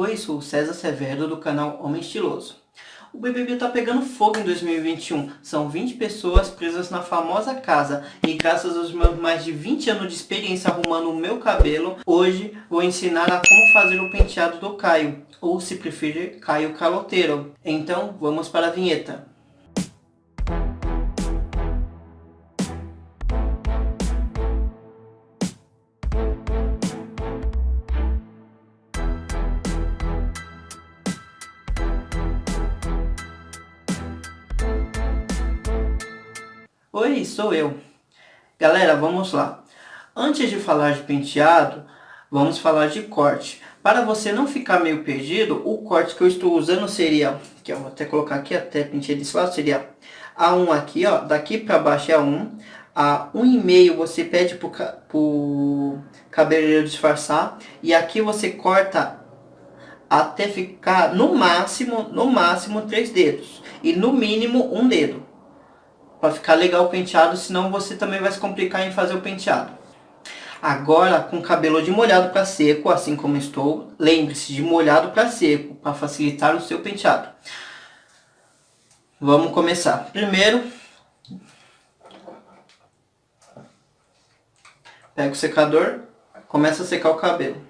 Oi, sou o César Severo do canal Homem Estiloso. O BBB tá pegando fogo em 2021. São 20 pessoas presas na famosa casa. E graças aos meus mais de 20 anos de experiência arrumando o meu cabelo, hoje vou ensinar a como fazer o penteado do Caio. Ou se preferir, Caio Caloteiro. Então, vamos para a vinheta. Oi, sou eu. Galera, vamos lá. Antes de falar de penteado, vamos falar de corte. Para você não ficar meio perdido, o corte que eu estou usando seria, que eu vou até colocar aqui, até pentei desse lado, seria A1 aqui, ó, daqui para baixo é A1, a 1,5 você pede pro, pro cabeleireiro disfarçar, e aqui você corta até ficar no máximo, no máximo três dedos, e no mínimo um dedo para ficar legal o penteado, senão você também vai se complicar em fazer o penteado. Agora, com cabelo de molhado para seco, assim como estou, lembre-se de molhado para seco, para facilitar o seu penteado. Vamos começar. Primeiro, pega o secador, começa a secar o cabelo.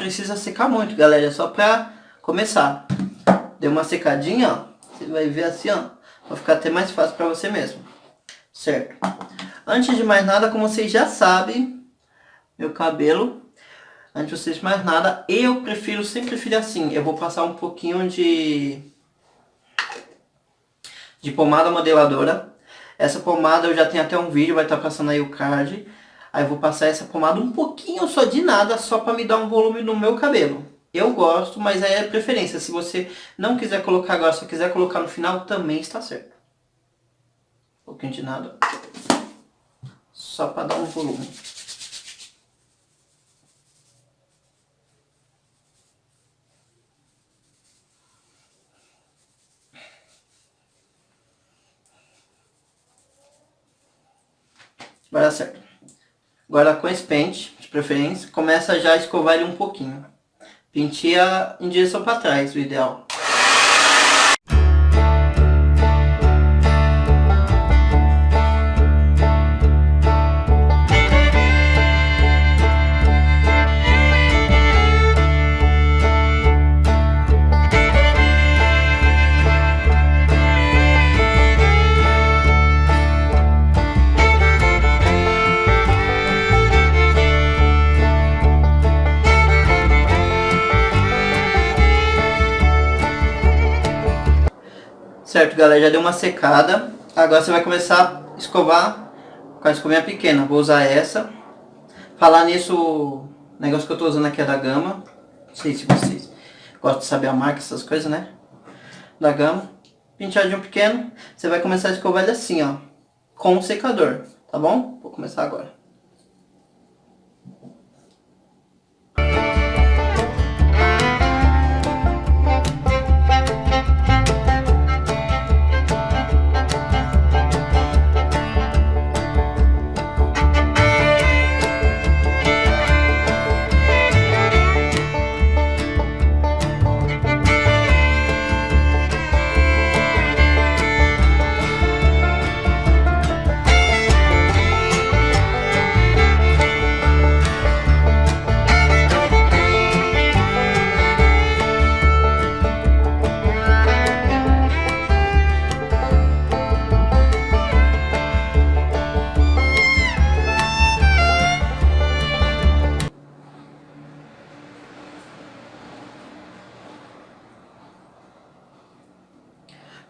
Precisa secar muito, galera. É só pra começar. Deu uma secadinha, ó. Você vai ver assim, ó. Vai ficar até mais fácil pra você mesmo. Certo? Antes de mais nada, como vocês já sabem, meu cabelo, antes de vocês mais nada, eu prefiro, sempre prefiro assim. Eu vou passar um pouquinho de, de pomada modeladora. Essa pomada eu já tenho até um vídeo, vai estar passando aí o card. Aí vou passar essa pomada um pouquinho só de nada, só para me dar um volume no meu cabelo. Eu gosto, mas aí é preferência. Se você não quiser colocar agora, só quiser colocar no final, também está certo. Um pouquinho de nada. Só para dar um volume. Vai dar certo. Agora com esse pente, de preferência, começa já a escovar ele um pouquinho. Penteia em direção para trás, o ideal. Certo, galera, já deu uma secada. Agora você vai começar a escovar com a escovinha pequena. Vou usar essa. Falar nisso, o negócio que eu tô usando aqui é da Gama. Não sei se vocês gostam de saber a marca, essas coisas, né? Da Gama. Penteadinho pequeno. Você vai começar a escovar ele assim, ó. Com o secador, tá bom? Vou começar agora.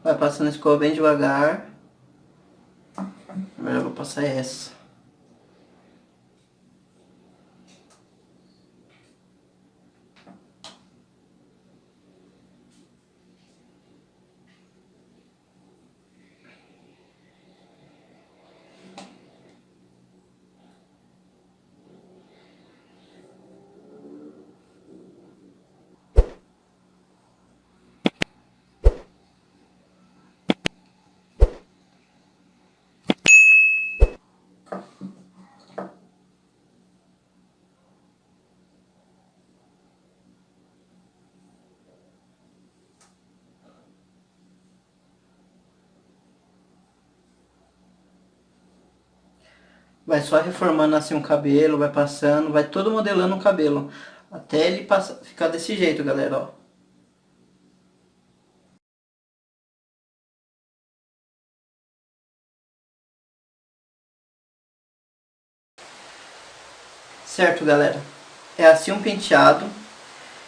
Vai passando a escova bem devagar. Agora eu vou passar essa. Vai só reformando assim o cabelo, vai passando, vai todo modelando o cabelo. Até ele passar, ficar desse jeito, galera, ó. Certo, galera? É assim um penteado.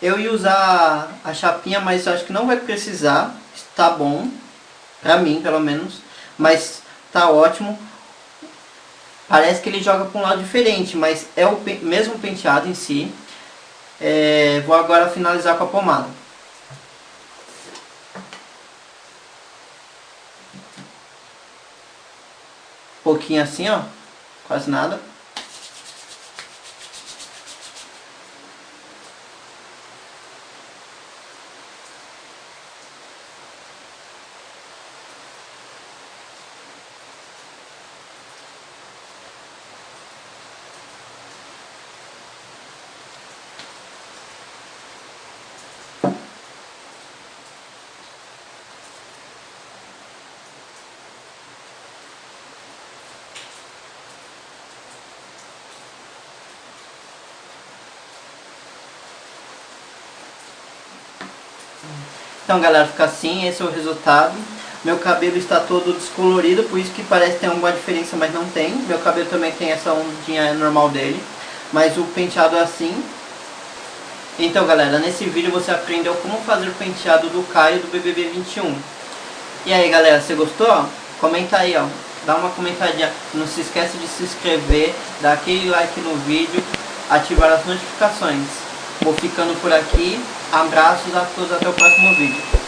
Eu ia usar a chapinha, mas acho que não vai precisar. Está bom. Pra mim, pelo menos. Mas tá ótimo. Parece que ele joga para um lado diferente, mas é o mesmo penteado em si. É, vou agora finalizar com a pomada. Um pouquinho assim, ó. Quase nada. Então galera, fica assim, esse é o resultado. Meu cabelo está todo descolorido, por isso que parece ter alguma diferença, mas não tem. Meu cabelo também tem essa ondinha normal dele, mas o penteado é assim. Então galera, nesse vídeo você aprendeu como fazer o penteado do Caio do BBB 21. E aí galera, você gostou? Comenta aí, ó. Dá uma comentadinha. Não se esquece de se inscrever, dar aquele like no vídeo, ativar as notificações. Vou ficando por aqui. Abraços a todos, até o próximo vídeo.